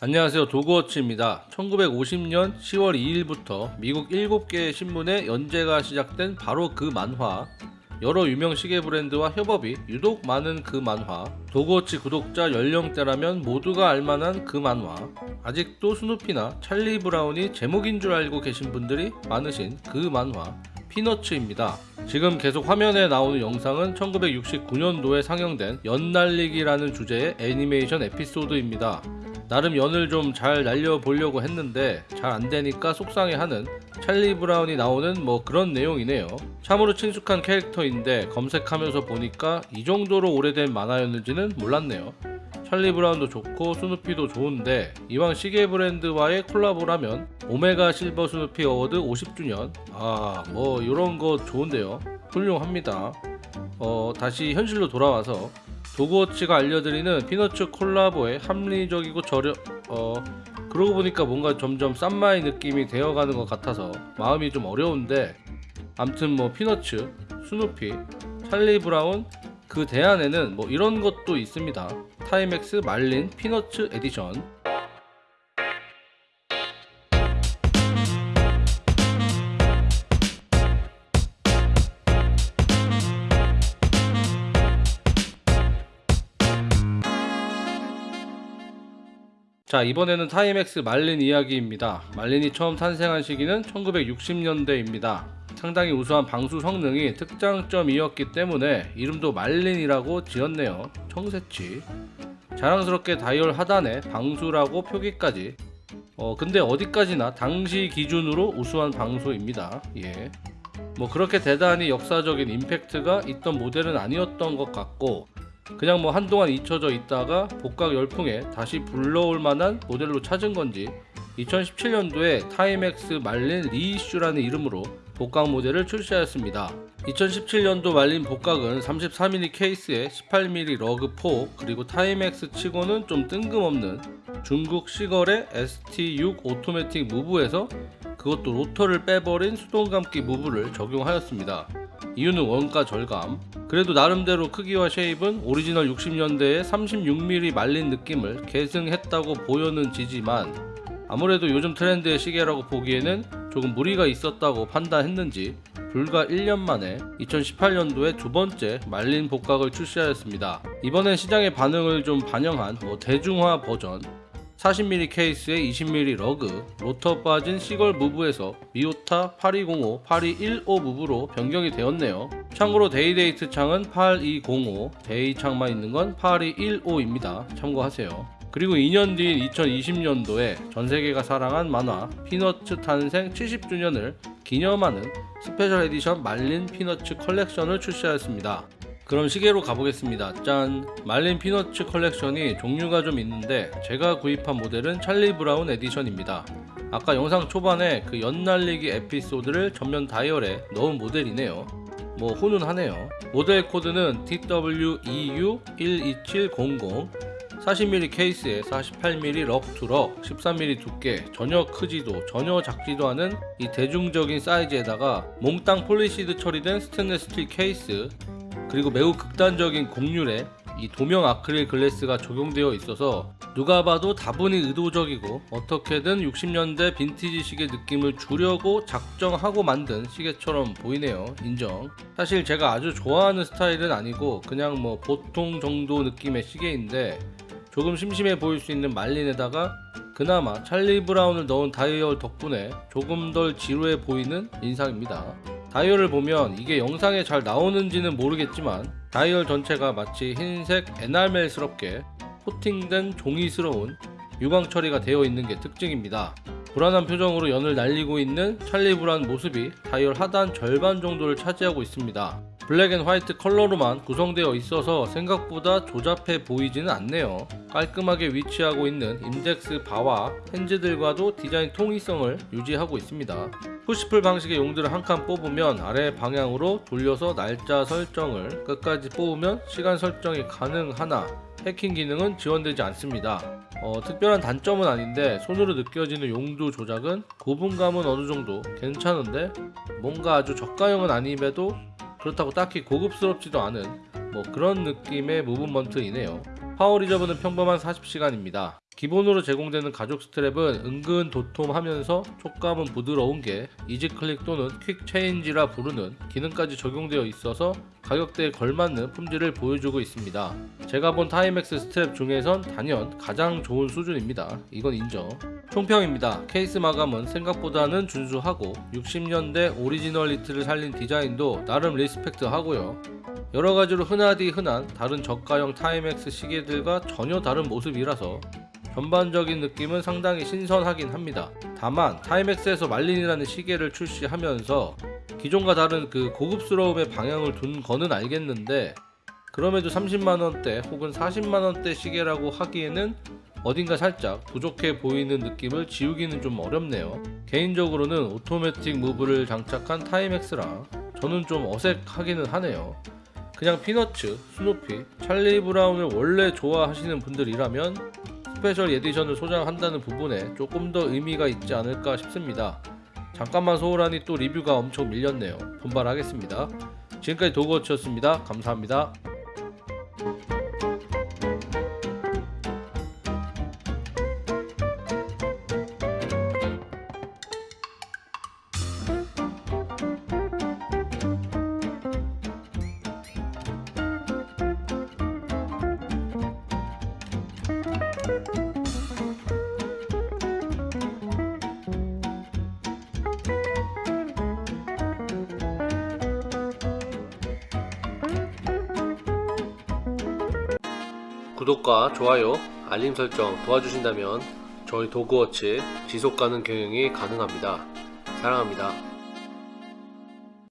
안녕하세요 도그워치입니다 1950년 10월 2일부터 미국 7개의 신문에 연재가 시작된 바로 그 만화 여러 유명 시계 브랜드와 협업이 유독 많은 그 만화 도그워치 구독자 연령대라면 모두가 알만한 그 만화 아직도 스누피나 찰리 브라운이 제목인 줄 알고 계신 분들이 많으신 그 만화 피너츠입니다. 지금 계속 화면에 나오는 영상은 1969년도에 상영된 연날리기라는 주제의 애니메이션 에피소드입니다. 나름 연을 좀 잘 날려보려고 했는데 잘 안되니까 속상해하는 찰리 브라운이 나오는 뭐 그런 내용이네요. 참으로 친숙한 캐릭터인데 검색하면서 보니까 이 정도로 오래된 만화였는지는 몰랐네요. 찰리 브라운도 좋고 스누피도 좋은데 이왕 시계 브랜드와의 콜라보라면 오메가 실버 스누피 어워드 50주년 아 뭐 이런 거 좋은데요 훌륭합니다 어 다시 현실로 돌아와서 도그워치가 알려드리는 피너츠 콜라보의 합리적이고 저렴 어 그러고 보니까 뭔가 점점 쌈마이 느낌이 되어가는 것 같아서 마음이 좀 어려운데 암튼 뭐 피너츠 스누피 찰리 브라운 그 대안에는 뭐 이런 것도 있습니다. 타임엑스 말린 피너츠 에디션 자 이번에는 타임엑스 말린 이야기입니다. 말린이 처음 탄생한 시기는 1960년대입니다. 상당히 우수한 방수 성능이 특장점이었기 때문에 이름도 말린이라고 지었네요. 청새치. 자랑스럽게 다이얼 하단에 방수라고 표기까지. 어 근데 어디까지나 당시 기준으로 우수한 방수입니다. 예. 뭐 그렇게 대단히 역사적인 임팩트가 있던 모델은 아니었던 것 같고 그냥 뭐 한동안 잊혀져 있다가 복각 열풍에 다시 불러올 만한 모델로 찾은 건지 2017년도에 타임엑스 말린 reissue라는 이름으로 복각 모델을 출시하였습니다. 2017년도 말린 복각은 33mm 케이스에 18mm lug 폭 그리고 타임엑스 치고는 좀 뜬금없는 중국 시걸의 ST6 오토매틱 무브에서 그것도 로터를 빼버린 수동감기 무브를 적용하였습니다. 이유는 원가 절감. 그래도 나름대로 크기와 shape은 오리지널 60년대의 36mm 말린 느낌을 계승했다고 보여는 지지만 아무래도 요즘 트렌드의 시계라고 보기에는 조금 무리가 있었다고 판단했는지 불과 1년 만에 2018년도에 두 번째 말린 복각을 출시하였습니다. 이번엔 시장의 반응을 좀 반영한 뭐 대중화 버전 40mm 케이스에 20mm lug, 로터 빠진 시걸 무브에서 미오타 8205, 8215 무브로 변경이 되었네요. 참고로 day-date 창은 8205, day 창만 있는 건 8215입니다. 참고하세요. 그리고 2년 뒤인 2020년도에 전세계가 사랑한 만화 피너츠 탄생 70주년을 기념하는 스페셜 에디션 말린 피너츠 컬렉션을 출시하였습니다. 그럼 시계로 가보겠습니다. 짠! 말린 피너츠 컬렉션이 종류가 좀 있는데 제가 구입한 모델은 찰리 브라운 에디션입니다. 아까 영상 초반에 그 연날리기 에피소드를 전면 다이얼에 넣은 모델이네요. 뭐 훈훈하네요. 모델 코드는 TWEU12700 40mm 케이스에 48mm lug to lug 13mm 두께 전혀 크지도 전혀 작지도 않은 이 대중적인 사이즈에다가 몽땅 polished 처리된 스테인레스 스틸 케이스 그리고 매우 극단적인 곡률에 이 돔형 아크릴 glass가 적용되어 있어서 누가 봐도 다분히 의도적이고 어떻게든 60년대 빈티지 시계 느낌을 주려고 작정하고 만든 시계처럼 보이네요. 인정. 사실 제가 아주 좋아하는 스타일은 아니고 그냥 뭐 보통 정도 느낌의 시계인데 조금 심심해 보일 수 있는 Marlin에다가 그나마 찰리 브라운을 넣은 다이얼 덕분에 조금 덜 지루해 보이는 인상입니다 다이얼을 보면 이게 영상에 잘 나오는지는 모르겠지만 다이얼 전체가 마치 흰색 에나멜스럽게 코팅된 종이스러운 유광 처리가 되어 있는 게 특징입니다. 불안한 표정으로 연을 날리고 있는 찰리 브라운 모습이 다이얼 하단 절반 정도를 차지하고 있습니다. black and white 컬러로만 구성되어 있어서 생각보다 조잡해 보이지는 않네요. 깔끔하게 위치하고 있는 인덱스 바와 hands들과도 디자인 통일성을 유지하고 있습니다. push-pull 방식의 용두를 한 칸 뽑으면 아래 방향으로 돌려서 날짜 설정을 끝까지 뽑으면 시간 설정이 가능하나 해킹 기능은 지원되지 않습니다. 어, 특별한 단점은 아닌데 손으로 느껴지는 용두 조작은 구분감은 어느정도 괜찮은데 뭔가 아주 저가형은 아님에도 그렇다고 딱히 고급스럽지도 않은 뭐 그런 느낌의 movement이네요. power reserve는 평범한 40시간입니다. 기본으로 제공되는 가죽 스트랩은 은근 도톰하면서 촉감은 부드러운 게 easy click 또는 quick change라 부르는 기능까지 적용되어 있어서 가격대에 걸맞는 품질을 보여주고 있습니다. 제가 본 Timex 스트랩 중에선 단연 가장 좋은 수준입니다. 이건 인정. 총평입니다. 케이스 마감은 생각보다는 준수하고 60년대 originality를 살린 디자인도 나름 respect 하고요. 여러 가지로 흔하디 흔한 다른 저가형 Timex 시계들과 전혀 다른 모습이라서 전반적인 느낌은 상당히 신선하긴 합니다. 다만 Timex에서 Marlin이라는 시계를 출시하면서 기존과 다른 그 고급스러움의 방향을 둔 거는 알겠는데 그럼에도 30만원대 혹은 40만원대 시계라고 하기에는 어딘가 살짝 부족해 보이는 느낌을 지우기는 좀 어렵네요. 개인적으로는 오토매틱 move를 장착한 Timex라 저는 좀 어색하기는 하네요. 그냥 Peanuts, 스누피, 찰리 브라운을 원래 좋아하시는 분들이라면 special edition을 소장한다는 부분에 조금 더 의미가 있지 않을까 싶습니다. 잠깐만 소홀하니 또 리뷰가 엄청 밀렸네요. 분발하겠습니다. 지금까지 도그워치였습니다. 감사합니다. 구독과 좋아요, 알림 설정 도와주신다면 저희 도그워치 지속가능 경영이 가능합니다. 사랑합니다.